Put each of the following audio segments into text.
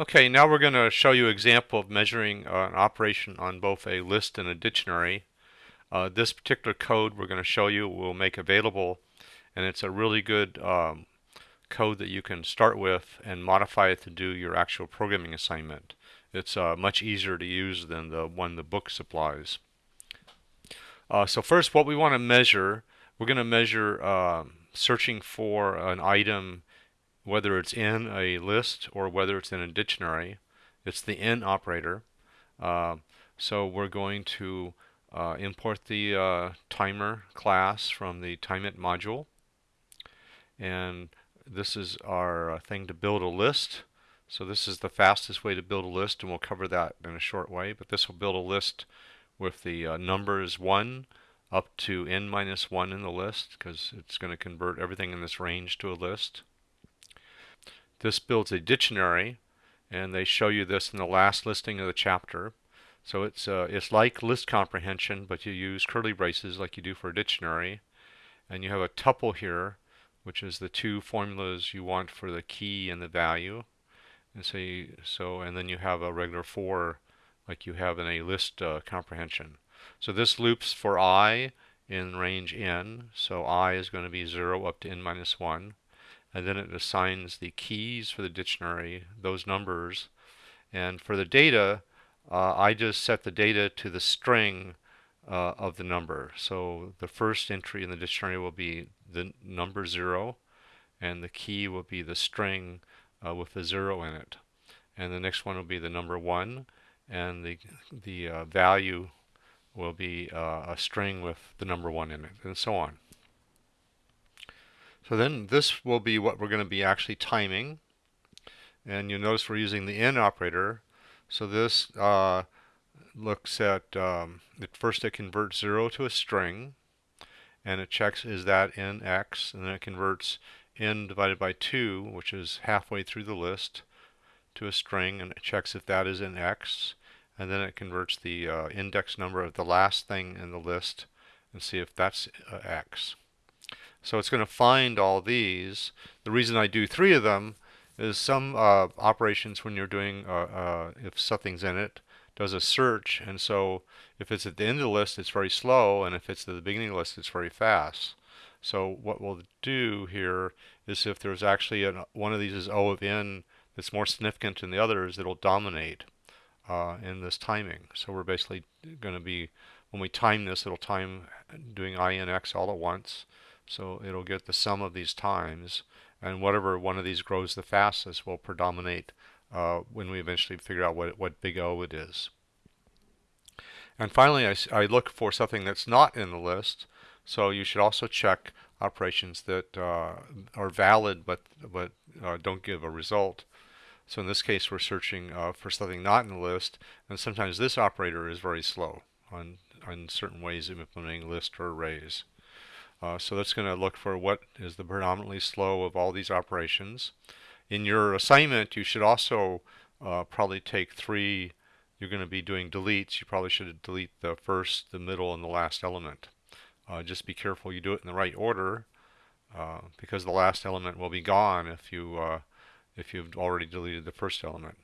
Okay, now we're going to show you an example of measuring uh, an operation on both a list and a dictionary. Uh, this particular code we're going to show you will make available and it's a really good um, code that you can start with and modify it to do your actual programming assignment. It's uh, much easier to use than the one the book supplies. Uh, so first what we want to measure, we're going to measure um, searching for an item whether it's in a list or whether it's in a dictionary. It's the in operator. Uh, so we're going to uh, import the uh, timer class from the TimeIt module. And this is our uh, thing to build a list. So this is the fastest way to build a list, and we'll cover that in a short way. But this will build a list with the uh, numbers 1 up to n minus 1 in the list, because it's going to convert everything in this range to a list. This builds a dictionary, and they show you this in the last listing of the chapter. So it's uh, it's like list comprehension, but you use curly braces like you do for a dictionary. And you have a tuple here, which is the two formulas you want for the key and the value. And so, you, so and then you have a regular for, like you have in a list uh, comprehension. So this loops for i in range n. So i is going to be 0 up to n minus 1 and then it assigns the keys for the dictionary, those numbers. And for the data, uh, I just set the data to the string uh, of the number. So the first entry in the dictionary will be the number 0, and the key will be the string uh, with the 0 in it. And the next one will be the number 1, and the, the uh, value will be uh, a string with the number 1 in it, and so on. So then this will be what we're going to be actually timing. And you'll notice we're using the in operator. So this uh, looks at, um, at first it converts 0 to a string. And it checks is that in x. And then it converts n divided by 2, which is halfway through the list, to a string. And it checks if that is in x. And then it converts the uh, index number of the last thing in the list and see if that's uh, x. So it's going to find all these. The reason I do three of them is some uh, operations when you're doing, uh, uh, if something's in it, does a search. And so if it's at the end of the list, it's very slow. And if it's at the beginning of the list, it's very fast. So what we'll do here is if there's actually an, one of these is O of n that's more significant than the others, it'll dominate uh, in this timing. So we're basically going to be, when we time this, it'll time doing i and x all at once. So it'll get the sum of these times, and whatever one of these grows the fastest will predominate uh, when we eventually figure out what, what big O it is. And finally, I, I, look for something that's not in the list. So you should also check operations that uh, are valid but, but uh, don't give a result. So in this case, we're searching uh, for something not in the list. And sometimes this operator is very slow on, on certain ways of implementing list or arrays. Uh, so that's going to look for what is the predominantly slow of all these operations. In your assignment, you should also uh, probably take three, you're going to be doing deletes. You probably should delete the first, the middle, and the last element. Uh, just be careful you do it in the right order uh, because the last element will be gone if, you, uh, if you've already deleted the first element.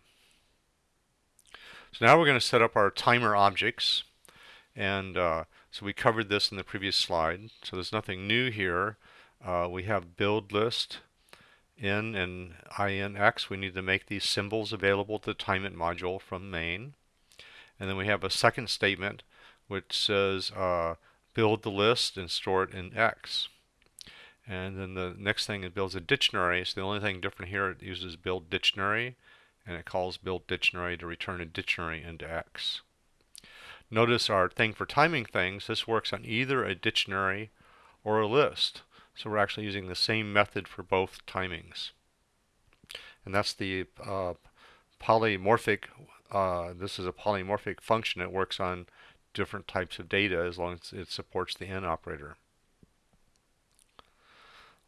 So now we're going to set up our timer objects. And uh, so we covered this in the previous slide. So there's nothing new here. Uh, we have build list in and inx. We need to make these symbols available to the TimeIt module from main. And then we have a second statement which says uh, build the list and store it in x. And then the next thing it builds a dictionary. So the only thing different here it uses build dictionary and it calls build dictionary to return a dictionary into x. Notice our thing for timing things, this works on either a dictionary or a list. So we're actually using the same method for both timings. And that's the uh, polymorphic, uh, this is a polymorphic function. It works on different types of data as long as it supports the in operator.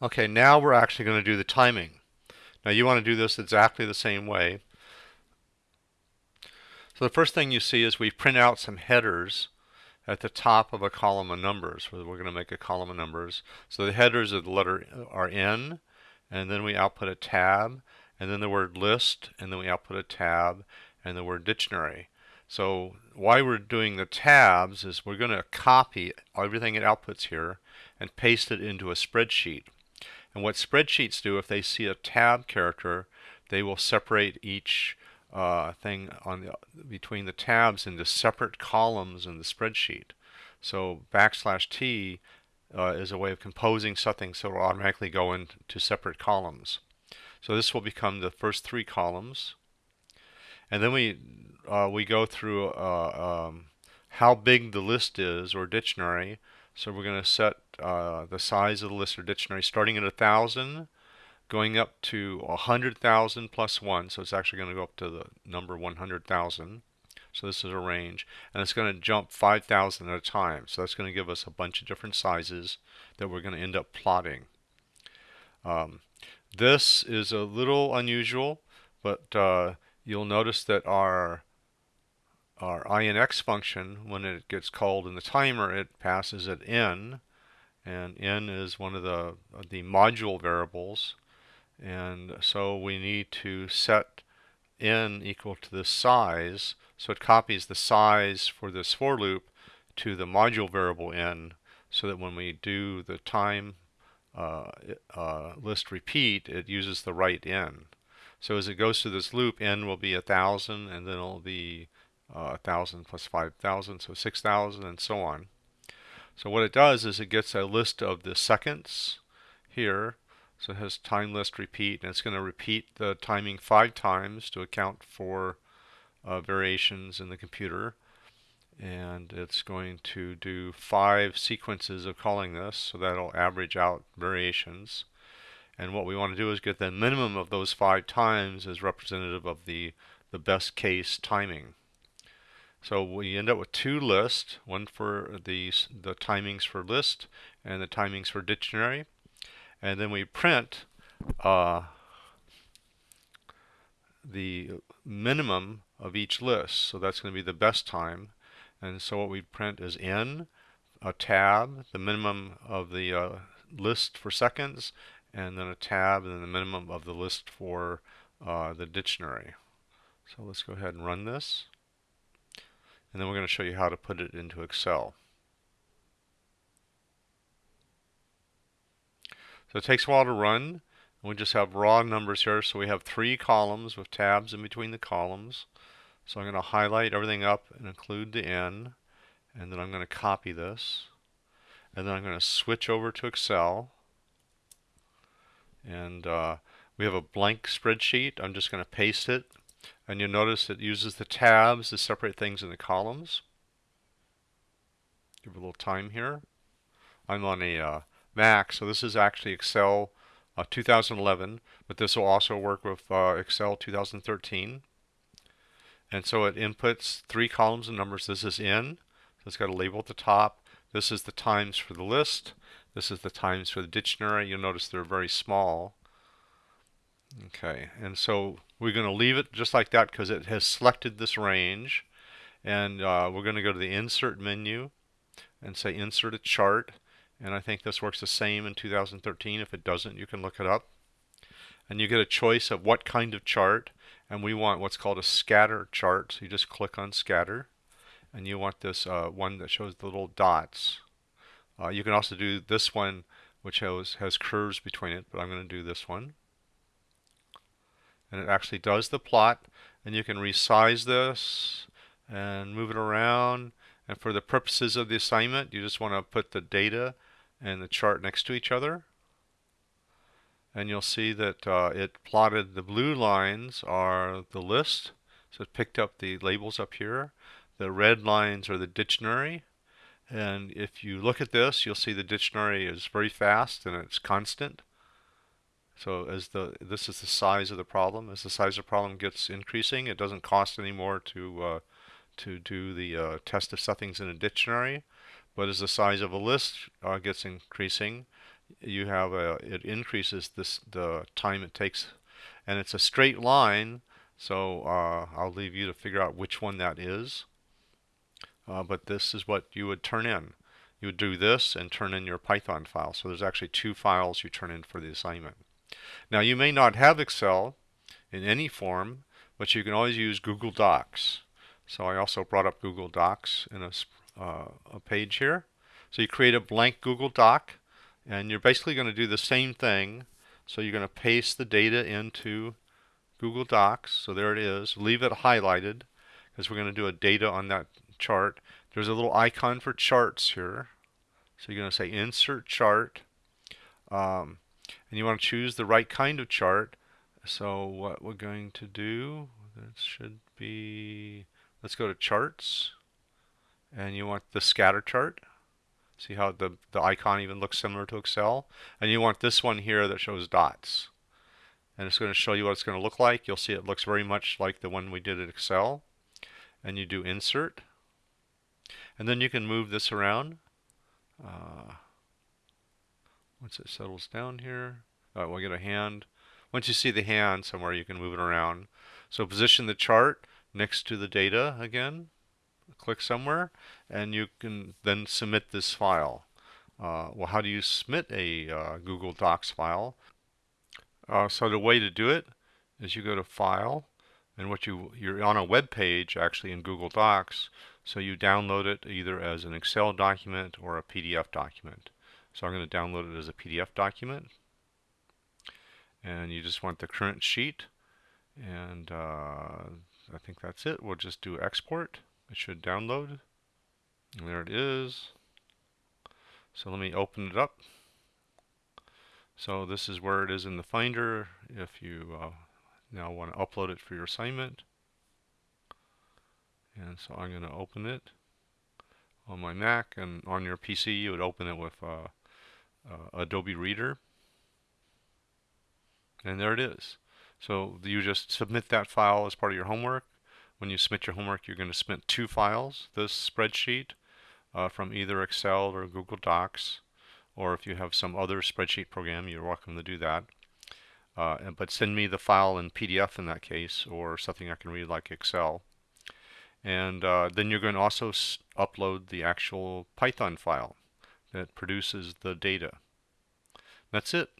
Okay, now we're actually going to do the timing. Now you want to do this exactly the same way. So the first thing you see is we print out some headers at the top of a column of numbers. We're going to make a column of numbers. So the headers of the letter uh, are N, and then we output a tab, and then the word list, and then we output a tab, and the word dictionary. So why we're doing the tabs is we're going to copy everything it outputs here and paste it into a spreadsheet. And what spreadsheets do, if they see a tab character, they will separate each uh, thing on the, between the tabs into separate columns in the spreadsheet. So backslash t uh, is a way of composing something so it will automatically go into separate columns. So this will become the first three columns. And then we uh, we go through uh, um, how big the list is or dictionary. So we're going to set uh, the size of the list or dictionary starting at a thousand, going up to a hundred thousand plus one. So it's actually going to go up to the number one hundred thousand. So this is a range, and it's going to jump 5,000 at a time. So that's going to give us a bunch of different sizes that we're going to end up plotting. Um, this is a little unusual, but uh, you'll notice that our our INX function, when it gets called in the timer, it passes at n, and n is one of the the module variables, and so we need to set n equal to the size, so it copies the size for this for loop to the module variable n, so that when we do the time uh, uh, list repeat, it uses the right n. So as it goes through this loop, n will be a thousand, and then it'll be uh, a thousand plus five thousand, so six thousand, and so on. So what it does is it gets a list of the seconds here. So it has time list repeat, and it's going to repeat the timing five times to account for uh, variations in the computer. And it's going to do five sequences of calling this so that'll average out variations. And what we want to do is get the minimum of those five times as representative of the the best case timing. So we end up with two lists one for the the timings for list and the timings for dictionary and then we print uh, the minimum of each list so that's going to be the best time and so what we print is n, a tab, the minimum of the uh, list for seconds, and then a tab, and then the minimum of the list for uh, the dictionary. So let's go ahead and run this. And then we're going to show you how to put it into Excel. So it takes a while to run. We just have raw numbers here. So we have three columns with tabs in between the columns. So I'm going to highlight everything up and include the N. And then I'm going to copy this. And then I'm going to switch over to Excel. And uh, we have a blank spreadsheet. I'm just going to paste it. And you'll notice it uses the tabs to separate things in the columns. Give a little time here. I'm on a uh, Mac, so this is actually Excel uh, 2011, but this will also work with uh, Excel 2013. And so it inputs three columns of numbers. This is in, so it's got a label at the top. This is the times for the list. This is the times for the dictionary. You'll notice they're very small. Okay, and so we're going to leave it just like that because it has selected this range. And uh, we're going to go to the Insert menu and say Insert a Chart. And I think this works the same in 2013. If it doesn't, you can look it up. And you get a choice of what kind of chart and we want what's called a scatter chart. So you just click on scatter, and you want this uh, one that shows the little dots. Uh, you can also do this one, which has, has curves between it, but I'm going to do this one. And it actually does the plot, and you can resize this and move it around. And for the purposes of the assignment, you just want to put the data and the chart next to each other. And you'll see that uh, it plotted the blue lines are the list. So it picked up the labels up here. The red lines are the dictionary. And if you look at this you'll see the dictionary is very fast and it's constant. So as the this is the size of the problem. As the size of the problem gets increasing it doesn't cost anymore to uh, to do the uh, test of something's in a dictionary but as the size of a list uh, gets increasing. You have a it increases this the time it takes. And it's a straight line so uh, I'll leave you to figure out which one that is. Uh, but this is what you would turn in. You would do this and turn in your Python file. So there's actually two files you turn in for the assignment. Now you may not have Excel in any form, but you can always use Google Docs. So I also brought up Google Docs in a, a page here. So you create a blank Google Doc, and you're basically going to do the same thing. So you're going to paste the data into Google Docs. So there it is. Leave it highlighted because we're going to do a data on that chart. There's a little icon for charts here. So you're going to say insert chart. Um, and you want to choose the right kind of chart. So what we're going to do, this should be Let's go to charts and you want the scatter chart. See how the, the icon even looks similar to Excel? And you want this one here that shows dots. And it's going to show you what it's going to look like. You'll see it looks very much like the one we did in Excel. And you do insert. And then you can move this around. Uh, once it settles down here, uh, we'll get a hand. Once you see the hand somewhere, you can move it around. So position the chart next to the data again, click somewhere, and you can then submit this file. Uh, well, how do you submit a uh, Google Docs file? Uh, so the way to do it is you go to File, and what you you're on a web page actually in Google Docs, so you download it either as an Excel document or a PDF document. So I'm going to download it as a PDF document, and you just want the current sheet, and uh, I think that's it. We'll just do export. It should download. And there it is. So let me open it up. So this is where it is in the Finder if you uh, now want to upload it for your assignment. And so I'm going to open it on my Mac and on your PC you would open it with uh, uh, Adobe Reader. And there it is. So you just submit that file as part of your homework. When you submit your homework, you're going to submit two files, this spreadsheet uh, from either Excel or Google Docs, or if you have some other spreadsheet program, you're welcome to do that. Uh, but send me the file in PDF in that case, or something I can read like Excel. And uh, then you're going to also upload the actual Python file that produces the data. That's it.